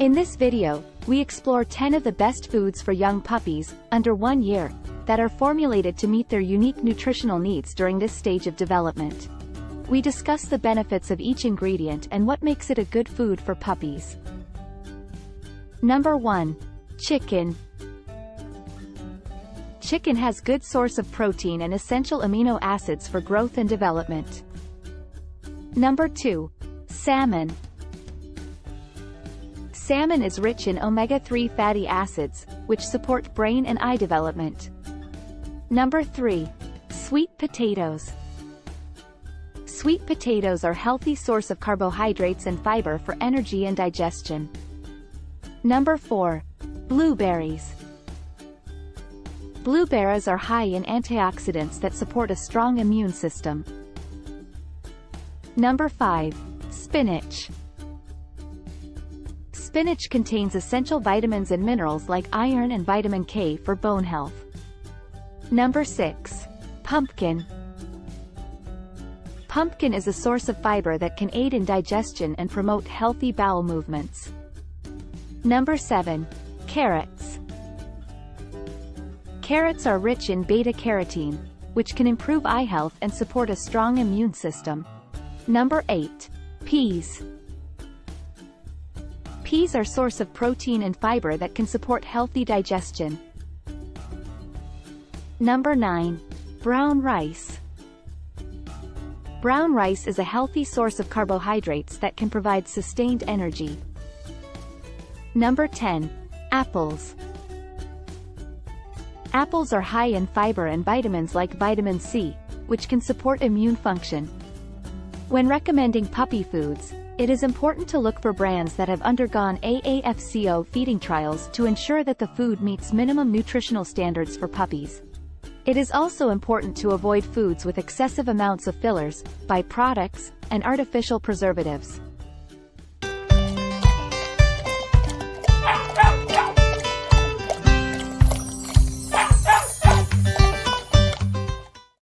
In this video, we explore 10 of the best foods for young puppies, under one year, that are formulated to meet their unique nutritional needs during this stage of development. We discuss the benefits of each ingredient and what makes it a good food for puppies. Number 1. Chicken. Chicken has good source of protein and essential amino acids for growth and development. Number 2. Salmon. Salmon is rich in omega-3 fatty acids, which support brain and eye development. Number 3. Sweet potatoes. Sweet potatoes are a healthy source of carbohydrates and fiber for energy and digestion. Number 4. Blueberries. Blueberries are high in antioxidants that support a strong immune system. Number 5. Spinach. Spinach contains essential vitamins and minerals like iron and vitamin K for bone health. Number 6. Pumpkin. Pumpkin is a source of fiber that can aid in digestion and promote healthy bowel movements. Number 7. Carrots. Carrots are rich in beta-carotene, which can improve eye health and support a strong immune system. Number 8. Peas. Peas are source of protein and fiber that can support healthy digestion. Number 9. Brown rice. Brown rice is a healthy source of carbohydrates that can provide sustained energy. Number 10. Apples. Apples are high in fiber and vitamins like vitamin C, which can support immune function. When recommending puppy foods, it is important to look for brands that have undergone AAFCO feeding trials to ensure that the food meets minimum nutritional standards for puppies. It is also important to avoid foods with excessive amounts of fillers, byproducts, and artificial preservatives.